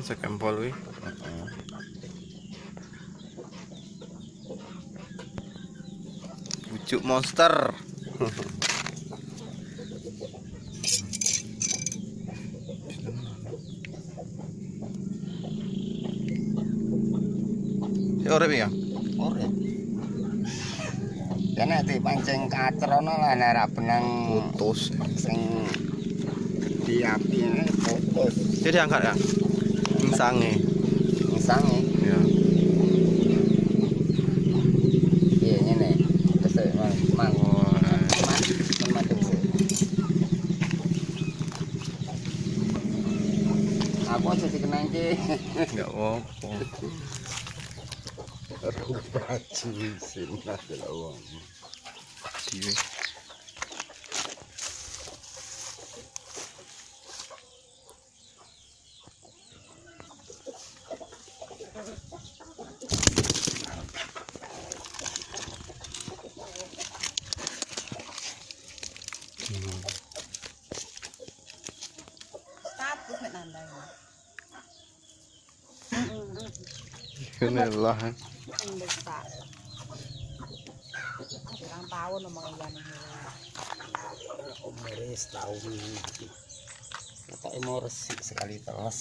sekempol wi bujuk monster Ya urip ya. Ya nek dipancing kacerono lah nek ra benang Putus. sing diapi ae putus. Jadi angkat ya. Sange. Misange Ya. piye ngene. Terus mang mang. Aku aja dikenang ki. Enggak apa-apa. Baju sin lah wong. Jiwe. Ini. Pirang tahun setahun. Kata sekali terus.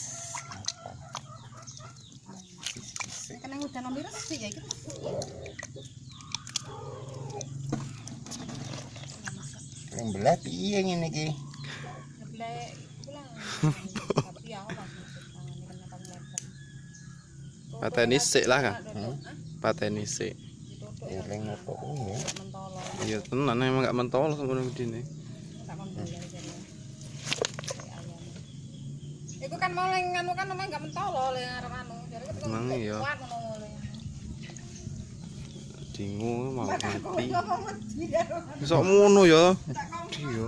Kan yang udah nomor resik ya iki. Yang belah piye ngene iki? Ngeblek Pateni sik lah kan. Hmm? Pateni sik. Eling opo kuwi ya? Iya tenan emang gak mentol jadi. ayam. Iku kan mau leng anu kan namanya gak mentolo le arep anu. Jadi iya. kuat ngono. Dingu mau mati. Sok ngono ya. Iya.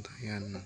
Bantaian.